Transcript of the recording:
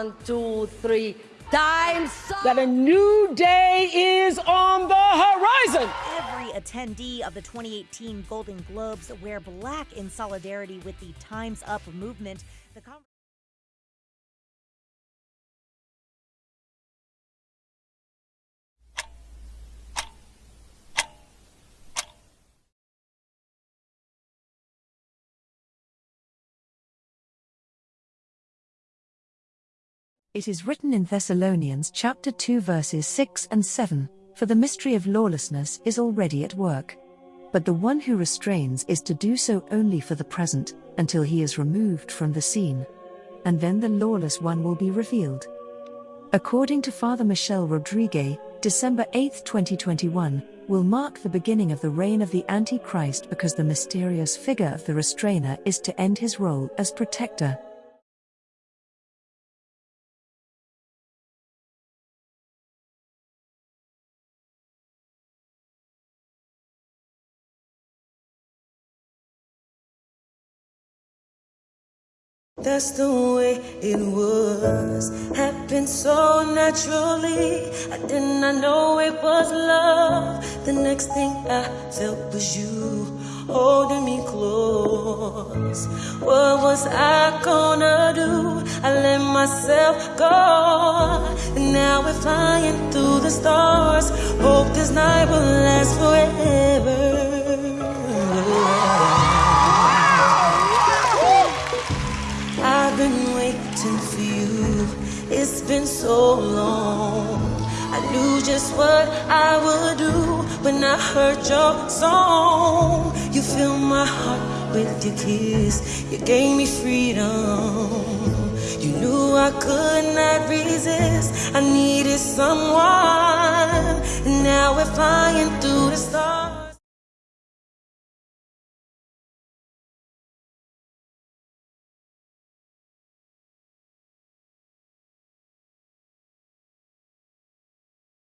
One, two, three. Time's up. That a new day is on the horizon. Every attendee of the 2018 Golden Globes wear black in solidarity with the Time's Up movement. The It is written in Thessalonians chapter 2 verses 6 and 7 For the mystery of lawlessness is already at work. But the one who restrains is to do so only for the present, until he is removed from the scene. And then the lawless one will be revealed. According to Father Michel Rodrigue, December 8, 2021, will mark the beginning of the reign of the Antichrist because the mysterious figure of the restrainer is to end his role as protector. That's the way it was. Happened so naturally. I did not know it was love. The next thing I felt was you holding me close. What was I gonna do? I let myself go. And now we're flying through the stars. Hope this night will last forever. For you. It's been so long. I knew just what I would do when I heard your song. You filled my heart with your kiss. You gave me freedom. You knew I could not resist. I needed someone. And now we're flying through.